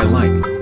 I like.